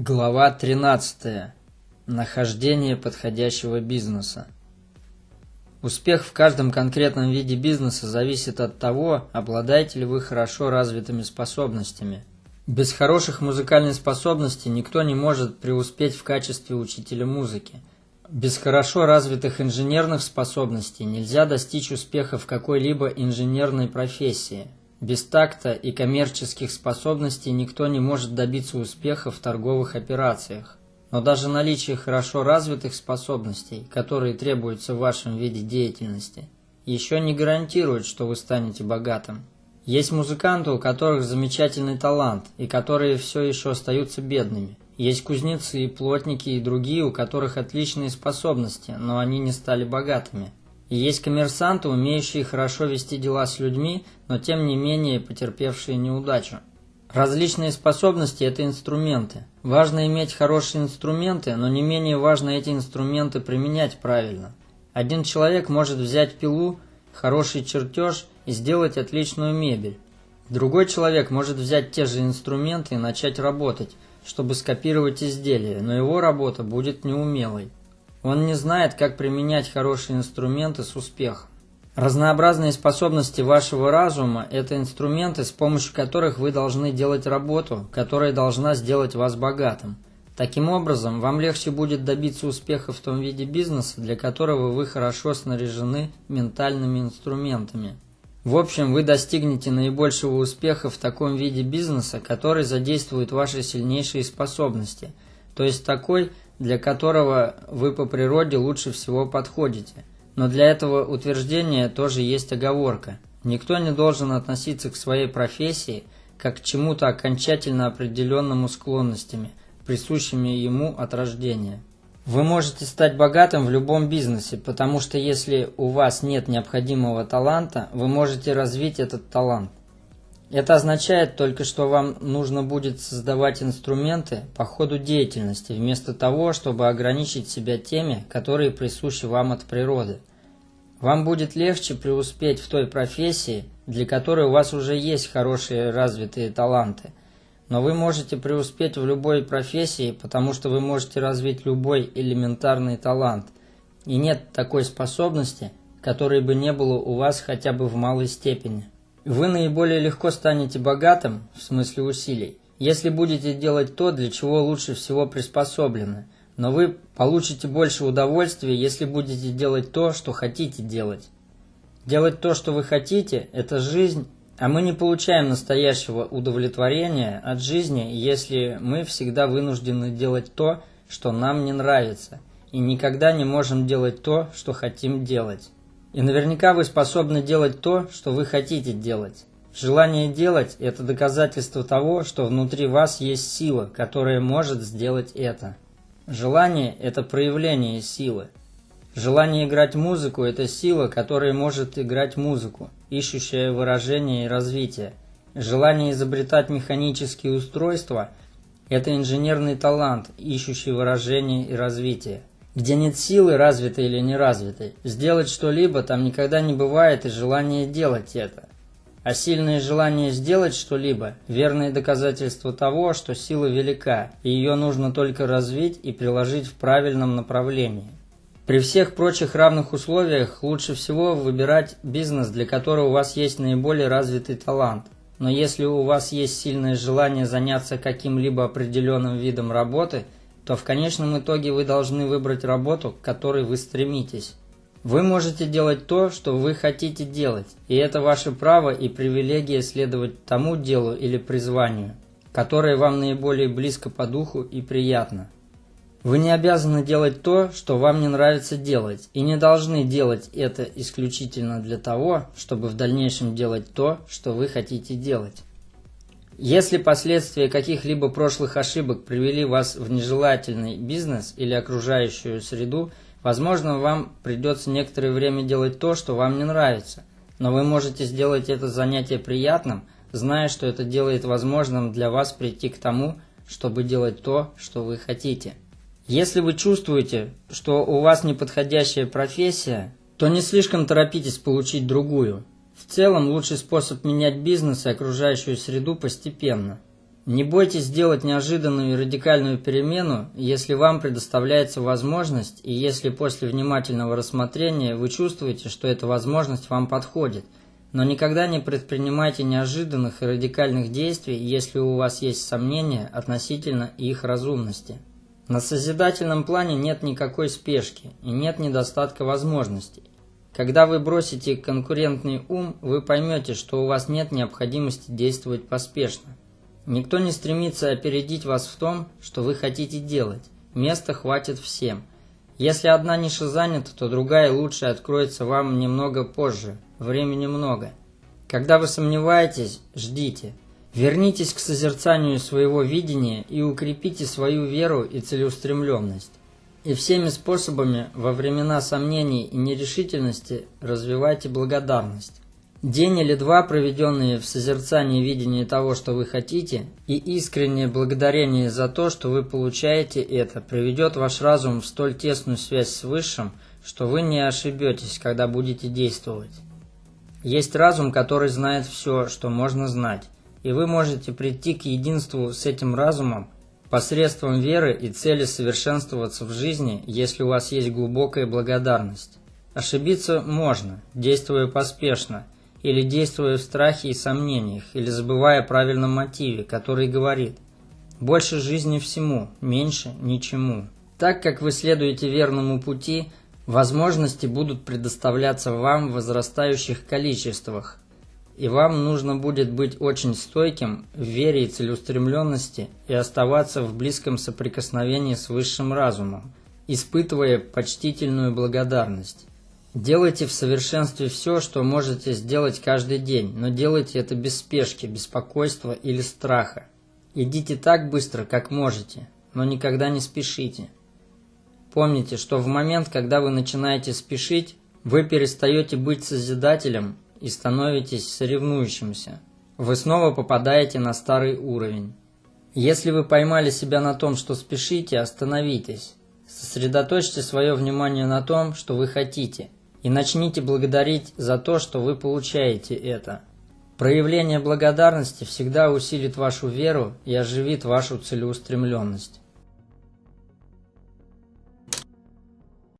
Глава 13. Нахождение подходящего бизнеса. Успех в каждом конкретном виде бизнеса зависит от того, обладаете ли вы хорошо развитыми способностями. Без хороших музыкальных способностей никто не может преуспеть в качестве учителя музыки. Без хорошо развитых инженерных способностей нельзя достичь успеха в какой-либо инженерной профессии – без такта и коммерческих способностей никто не может добиться успеха в торговых операциях. Но даже наличие хорошо развитых способностей, которые требуются в вашем виде деятельности, еще не гарантирует, что вы станете богатым. Есть музыканты, у которых замечательный талант, и которые все еще остаются бедными. Есть кузнецы, плотники и другие, у которых отличные способности, но они не стали богатыми. Есть коммерсанты, умеющие хорошо вести дела с людьми, но тем не менее потерпевшие неудачу. Различные способности – это инструменты. Важно иметь хорошие инструменты, но не менее важно эти инструменты применять правильно. Один человек может взять пилу, хороший чертеж и сделать отличную мебель. Другой человек может взять те же инструменты и начать работать, чтобы скопировать изделие, но его работа будет неумелой. Он не знает, как применять хорошие инструменты с успехом. Разнообразные способности вашего разума – это инструменты, с помощью которых вы должны делать работу, которая должна сделать вас богатым. Таким образом, вам легче будет добиться успеха в том виде бизнеса, для которого вы хорошо снаряжены ментальными инструментами. В общем, вы достигнете наибольшего успеха в таком виде бизнеса, который задействует ваши сильнейшие способности, то есть такой, для которого вы по природе лучше всего подходите. Но для этого утверждения тоже есть оговорка. Никто не должен относиться к своей профессии как к чему-то окончательно определенному склонностями, присущими ему от рождения. Вы можете стать богатым в любом бизнесе, потому что если у вас нет необходимого таланта, вы можете развить этот талант. Это означает только, что вам нужно будет создавать инструменты по ходу деятельности, вместо того, чтобы ограничить себя теми, которые присущи вам от природы. Вам будет легче преуспеть в той профессии, для которой у вас уже есть хорошие развитые таланты. Но вы можете преуспеть в любой профессии, потому что вы можете развить любой элементарный талант. И нет такой способности, которой бы не было у вас хотя бы в малой степени. Вы наиболее легко станете богатым, в смысле усилий, если будете делать то, для чего лучше всего приспособлены, но вы получите больше удовольствия, если будете делать то, что хотите делать. Делать то, что вы хотите – это жизнь, а мы не получаем настоящего удовлетворения от жизни, если мы всегда вынуждены делать то, что нам не нравится, и никогда не можем делать то, что хотим делать. И наверняка вы способны делать то, что вы хотите делать. Желание делать – это доказательство того, что внутри вас есть сила, которая может сделать это. Желание – это проявление силы. Желание играть музыку – это сила, которая может играть музыку, ищущая выражение и развитие. Желание изобретать механические устройства – это инженерный талант, ищущий выражение и развитие. Где нет силы, развитой или неразвитой, сделать что-либо там никогда не бывает и желания делать это. А сильное желание сделать что-либо – верное доказательство того, что сила велика, и ее нужно только развить и приложить в правильном направлении. При всех прочих равных условиях лучше всего выбирать бизнес, для которого у вас есть наиболее развитый талант. Но если у вас есть сильное желание заняться каким-либо определенным видом работы – то в конечном итоге вы должны выбрать работу, к которой вы стремитесь. Вы можете делать то, что вы хотите делать, и это ваше право и привилегия следовать тому делу или призванию, которое вам наиболее близко по духу и приятно. Вы не обязаны делать то, что вам не нравится делать, и не должны делать это исключительно для того, чтобы в дальнейшем делать то, что вы хотите делать. Если последствия каких-либо прошлых ошибок привели вас в нежелательный бизнес или окружающую среду, возможно, вам придется некоторое время делать то, что вам не нравится. Но вы можете сделать это занятие приятным, зная, что это делает возможным для вас прийти к тому, чтобы делать то, что вы хотите. Если вы чувствуете, что у вас неподходящая профессия, то не слишком торопитесь получить другую – в целом, лучший способ менять бизнес и окружающую среду постепенно. Не бойтесь сделать неожиданную и радикальную перемену, если вам предоставляется возможность и если после внимательного рассмотрения вы чувствуете, что эта возможность вам подходит. Но никогда не предпринимайте неожиданных и радикальных действий, если у вас есть сомнения относительно их разумности. На созидательном плане нет никакой спешки и нет недостатка возможностей. Когда вы бросите конкурентный ум, вы поймете, что у вас нет необходимости действовать поспешно. Никто не стремится опередить вас в том, что вы хотите делать. Места хватит всем. Если одна ниша занята, то другая лучше откроется вам немного позже. Времени много. Когда вы сомневаетесь, ждите. Вернитесь к созерцанию своего видения и укрепите свою веру и целеустремленность. И всеми способами во времена сомнений и нерешительности развивайте благодарность. День или два, проведенные в созерцании видения того, что вы хотите, и искреннее благодарение за то, что вы получаете это, приведет ваш разум в столь тесную связь с Высшим, что вы не ошибетесь, когда будете действовать. Есть разум, который знает все, что можно знать, и вы можете прийти к единству с этим разумом посредством веры и цели совершенствоваться в жизни, если у вас есть глубокая благодарность. Ошибиться можно, действуя поспешно – или действуя в страхе и сомнениях, или забывая о правильном мотиве, который говорит «больше жизни всему, меньше ничему». Так как вы следуете верному пути, возможности будут предоставляться вам в возрастающих количествах, и вам нужно будет быть очень стойким в вере и целеустремленности и оставаться в близком соприкосновении с высшим разумом, испытывая почтительную благодарность. Делайте в совершенстве все, что можете сделать каждый день, но делайте это без спешки, беспокойства или страха. Идите так быстро, как можете, но никогда не спешите. Помните, что в момент, когда вы начинаете спешить, вы перестаете быть созидателем и становитесь соревнующимся. Вы снова попадаете на старый уровень. Если вы поймали себя на том, что спешите, остановитесь. Сосредоточьте свое внимание на том, что вы хотите – и начните благодарить за то, что вы получаете это. Проявление благодарности всегда усилит вашу веру и оживит вашу целеустремленность.